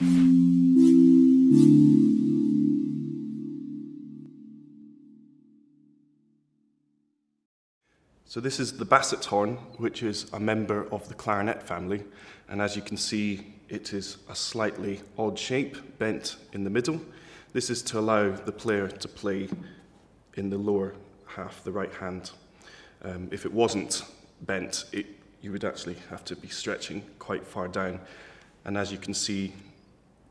So this is the basset horn, which is a member of the clarinet family. And as you can see, it is a slightly odd shape, bent in the middle. This is to allow the player to play in the lower half, the right hand. Um, if it wasn't bent, it, you would actually have to be stretching quite far down. And as you can see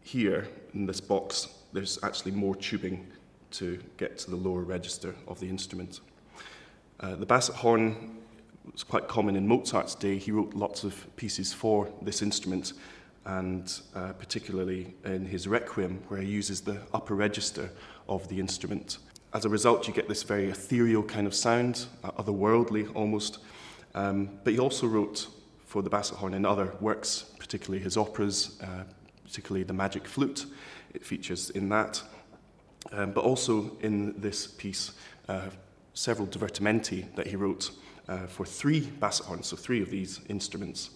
here in this box, there's actually more tubing to get to the lower register of the instrument. Uh, the basset horn was quite common in Mozart's day. He wrote lots of pieces for this instrument, and uh, particularly in his Requiem, where he uses the upper register of the instrument. As a result, you get this very ethereal kind of sound, uh, otherworldly almost. Um, but he also wrote for the basset horn in other works, particularly his operas, uh, particularly The Magic Flute. It features in that. Um, but also in this piece, uh, several divertimenti that he wrote uh, for three basset horns, so three of these instruments.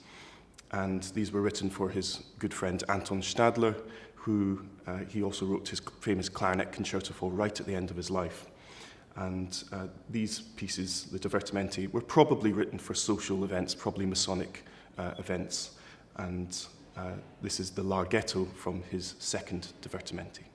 And these were written for his good friend Anton Stadler, who uh, he also wrote his famous clarinet concerto for right at the end of his life. And uh, these pieces, the divertimenti, were probably written for social events, probably Masonic uh, events. And uh, this is the Larghetto from his second divertimenti.